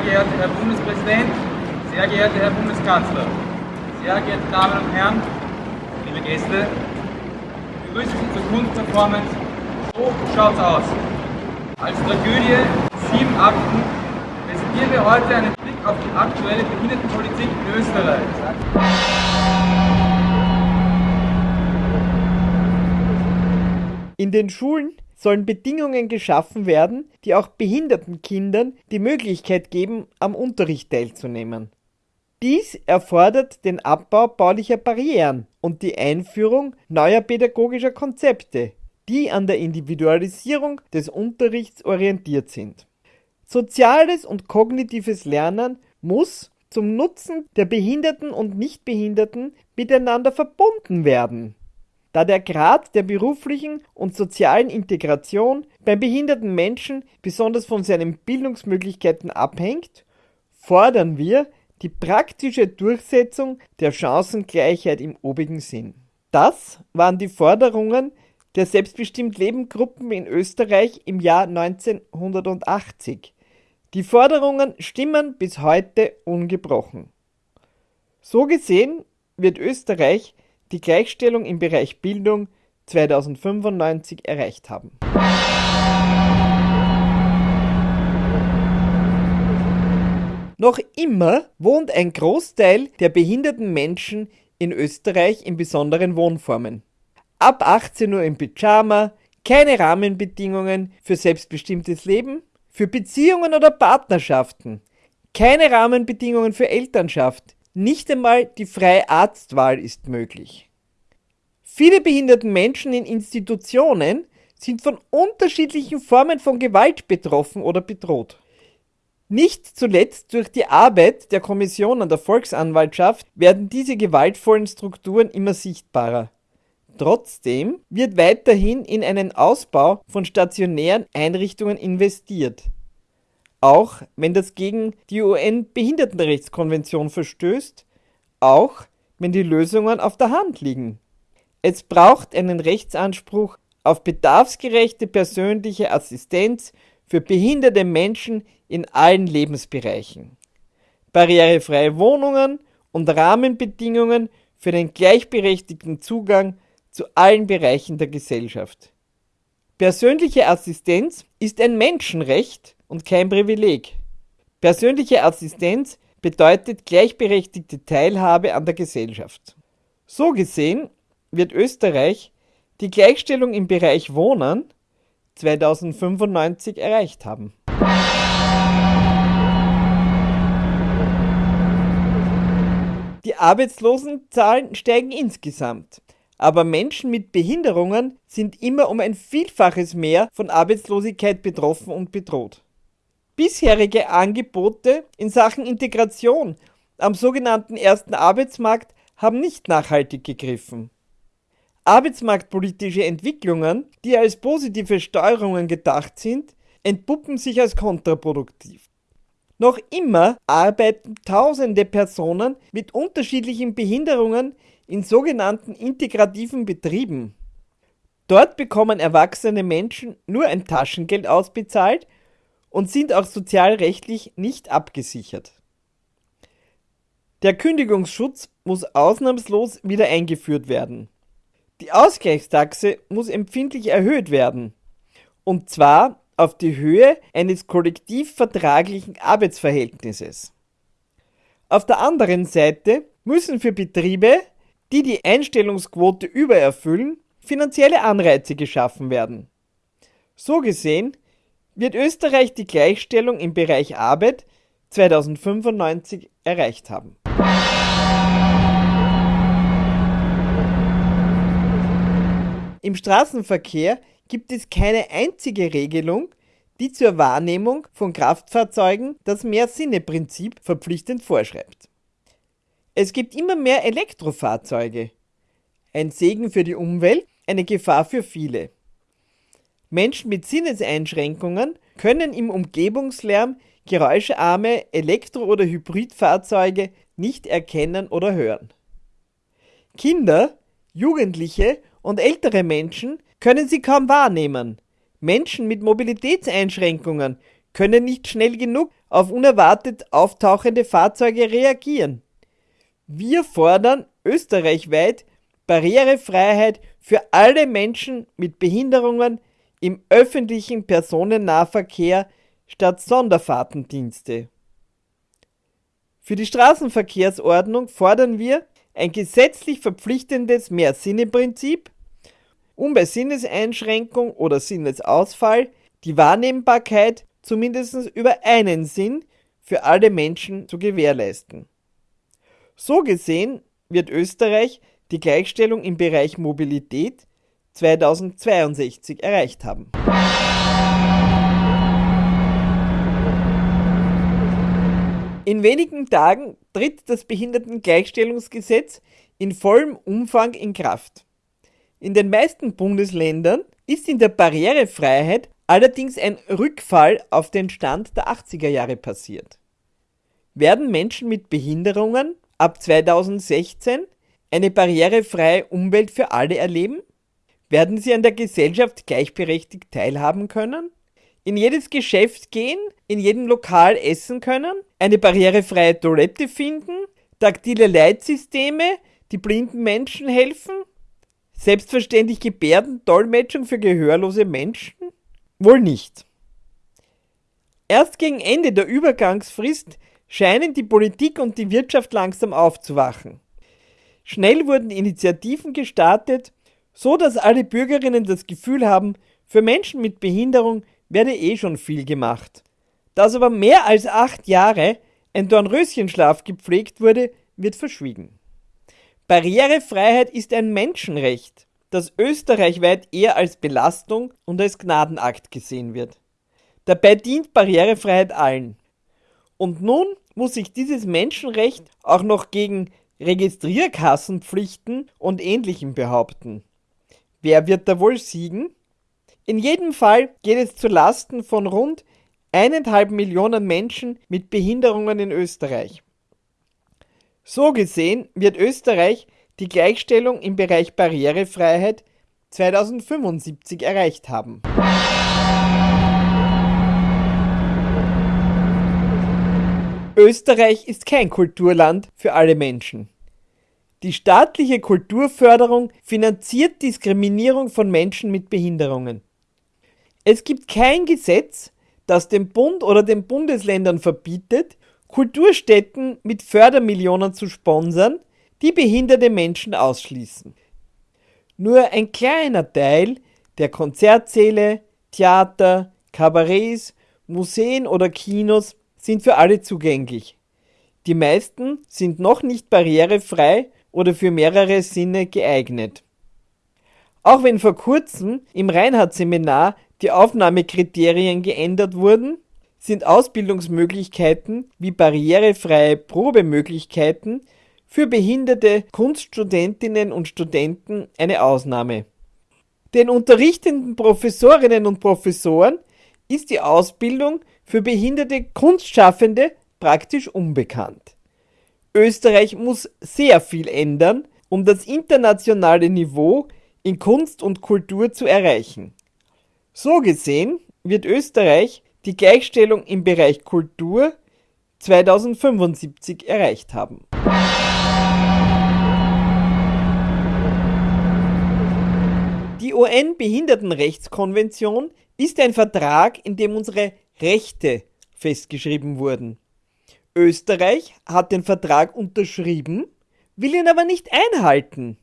geehrter Herr Bundeskanzler, sehr geehrte Damen und Herren, liebe Gäste, begrüße Sie zur Kunstperformance So schaut's aus. Als Tragödie, sieben Akten, präsentieren wir heute einen Blick auf die aktuelle Behindertenpolitik in Österreich. In den Schulen sollen Bedingungen geschaffen werden, die auch behinderten Kindern die Möglichkeit geben, am Unterricht teilzunehmen. Dies erfordert den Abbau baulicher Barrieren und die Einführung neuer pädagogischer Konzepte, die an der Individualisierung des Unterrichts orientiert sind. Soziales und kognitives Lernen muss zum Nutzen der Behinderten und Nichtbehinderten miteinander verbunden werden da der Grad der beruflichen und sozialen Integration beim behinderten Menschen besonders von seinen Bildungsmöglichkeiten abhängt, fordern wir die praktische Durchsetzung der Chancengleichheit im obigen Sinn. Das waren die Forderungen der selbstbestimmt Leben Gruppen in Österreich im Jahr 1980. Die Forderungen stimmen bis heute ungebrochen. So gesehen wird Österreich die Gleichstellung im Bereich Bildung 2095 erreicht haben. Noch immer wohnt ein Großteil der behinderten Menschen in Österreich in besonderen Wohnformen. Ab 18 Uhr im Pyjama, keine Rahmenbedingungen für selbstbestimmtes Leben, für Beziehungen oder Partnerschaften, keine Rahmenbedingungen für Elternschaft, nicht einmal die freie Arztwahl ist möglich. Viele behinderten Menschen in Institutionen sind von unterschiedlichen Formen von Gewalt betroffen oder bedroht. Nicht zuletzt durch die Arbeit der Kommission an der Volksanwaltschaft werden diese gewaltvollen Strukturen immer sichtbarer. Trotzdem wird weiterhin in einen Ausbau von stationären Einrichtungen investiert auch wenn das gegen die UN-Behindertenrechtskonvention verstößt, auch wenn die Lösungen auf der Hand liegen. Es braucht einen Rechtsanspruch auf bedarfsgerechte persönliche Assistenz für behinderte Menschen in allen Lebensbereichen. Barrierefreie Wohnungen und Rahmenbedingungen für den gleichberechtigten Zugang zu allen Bereichen der Gesellschaft. Persönliche Assistenz ist ein Menschenrecht und kein Privileg. Persönliche Assistenz bedeutet gleichberechtigte Teilhabe an der Gesellschaft. So gesehen wird Österreich die Gleichstellung im Bereich Wohnen 2095 erreicht haben. Die Arbeitslosenzahlen steigen insgesamt, aber Menschen mit Behinderungen sind immer um ein Vielfaches mehr von Arbeitslosigkeit betroffen und bedroht. Bisherige Angebote in Sachen Integration am sogenannten ersten Arbeitsmarkt haben nicht nachhaltig gegriffen. Arbeitsmarktpolitische Entwicklungen, die als positive Steuerungen gedacht sind, entpuppen sich als kontraproduktiv. Noch immer arbeiten tausende Personen mit unterschiedlichen Behinderungen in sogenannten integrativen Betrieben. Dort bekommen erwachsene Menschen nur ein Taschengeld ausbezahlt und sind auch sozialrechtlich nicht abgesichert. Der Kündigungsschutz muss ausnahmslos wieder eingeführt werden. Die Ausgleichstaxe muss empfindlich erhöht werden, und zwar auf die Höhe eines kollektivvertraglichen Arbeitsverhältnisses. Auf der anderen Seite müssen für Betriebe, die die Einstellungsquote übererfüllen, finanzielle Anreize geschaffen werden. So gesehen wird Österreich die Gleichstellung im Bereich Arbeit 2095 erreicht haben. Im Straßenverkehr gibt es keine einzige Regelung, die zur Wahrnehmung von Kraftfahrzeugen das Mehr-Sinne-Prinzip verpflichtend vorschreibt. Es gibt immer mehr Elektrofahrzeuge. Ein Segen für die Umwelt, eine Gefahr für viele. Menschen mit Sinneseinschränkungen können im Umgebungslärm geräuscharme Elektro- oder Hybridfahrzeuge nicht erkennen oder hören. Kinder, Jugendliche und ältere Menschen können sie kaum wahrnehmen. Menschen mit Mobilitätseinschränkungen können nicht schnell genug auf unerwartet auftauchende Fahrzeuge reagieren. Wir fordern österreichweit Barrierefreiheit für alle Menschen mit Behinderungen im öffentlichen Personennahverkehr statt Sonderfahrtendienste. Für die Straßenverkehrsordnung fordern wir ein gesetzlich verpflichtendes Mehrsinneprinzip, um bei Sinneseinschränkung oder Sinnesausfall die Wahrnehmbarkeit zumindest über einen Sinn für alle Menschen zu gewährleisten. So gesehen wird Österreich die Gleichstellung im Bereich Mobilität 2062 erreicht haben. In wenigen Tagen tritt das Behindertengleichstellungsgesetz in vollem Umfang in Kraft. In den meisten Bundesländern ist in der Barrierefreiheit allerdings ein Rückfall auf den Stand der 80er Jahre passiert. Werden Menschen mit Behinderungen ab 2016 eine barrierefreie Umwelt für alle erleben? Werden sie an der Gesellschaft gleichberechtigt teilhaben können? In jedes Geschäft gehen, in jedem Lokal essen können, eine barrierefreie Toilette finden, taktile Leitsysteme, die blinden Menschen helfen, selbstverständlich Gebärdendolmetschung für gehörlose Menschen? Wohl nicht. Erst gegen Ende der Übergangsfrist scheinen die Politik und die Wirtschaft langsam aufzuwachen. Schnell wurden Initiativen gestartet, so dass alle Bürgerinnen das Gefühl haben, für Menschen mit Behinderung werde eh schon viel gemacht. Dass aber mehr als acht Jahre ein Dornröschenschlaf gepflegt wurde, wird verschwiegen. Barrierefreiheit ist ein Menschenrecht, das österreichweit eher als Belastung und als Gnadenakt gesehen wird. Dabei dient Barrierefreiheit allen. Und nun muss sich dieses Menschenrecht auch noch gegen Registrierkassenpflichten und Ähnlichem behaupten. Wer wird da wohl siegen? In jedem Fall geht es zu Lasten von rund eineinhalb Millionen Menschen mit Behinderungen in Österreich. So gesehen wird Österreich die Gleichstellung im Bereich Barrierefreiheit 2075 erreicht haben. Österreich ist kein Kulturland für alle Menschen. Die staatliche Kulturförderung finanziert Diskriminierung von Menschen mit Behinderungen. Es gibt kein Gesetz, das dem Bund oder den Bundesländern verbietet, Kulturstätten mit Fördermillionen zu sponsern, die behinderte Menschen ausschließen. Nur ein kleiner Teil der Konzertsäle, Theater, Kabarets, Museen oder Kinos sind für alle zugänglich. Die meisten sind noch nicht barrierefrei oder für mehrere Sinne geeignet. Auch wenn vor kurzem im Reinhardt-Seminar die Aufnahmekriterien geändert wurden, sind Ausbildungsmöglichkeiten wie barrierefreie Probemöglichkeiten für behinderte Kunststudentinnen und Studenten eine Ausnahme. Den unterrichtenden Professorinnen und Professoren ist die Ausbildung für behinderte Kunstschaffende praktisch unbekannt. Österreich muss sehr viel ändern, um das internationale Niveau in Kunst und Kultur zu erreichen. So gesehen wird Österreich die Gleichstellung im Bereich Kultur 2075 erreicht haben. Die UN-Behindertenrechtskonvention ist ein Vertrag, in dem unsere Rechte festgeschrieben wurden. Österreich hat den Vertrag unterschrieben, will ihn aber nicht einhalten.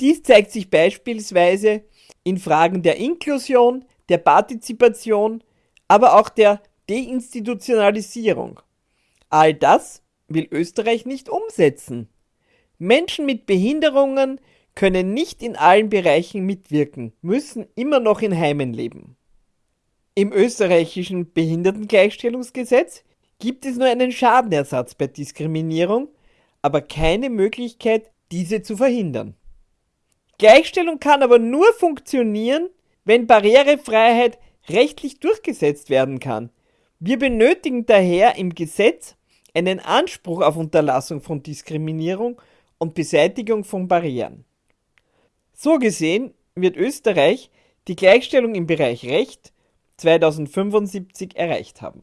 Dies zeigt sich beispielsweise in Fragen der Inklusion, der Partizipation, aber auch der Deinstitutionalisierung. All das will Österreich nicht umsetzen. Menschen mit Behinderungen können nicht in allen Bereichen mitwirken, müssen immer noch in Heimen leben. Im österreichischen Behindertengleichstellungsgesetz gibt es nur einen Schadenersatz bei Diskriminierung, aber keine Möglichkeit, diese zu verhindern. Gleichstellung kann aber nur funktionieren, wenn Barrierefreiheit rechtlich durchgesetzt werden kann. Wir benötigen daher im Gesetz einen Anspruch auf Unterlassung von Diskriminierung und Beseitigung von Barrieren. So gesehen wird Österreich die Gleichstellung im Bereich Recht 2075 erreicht haben.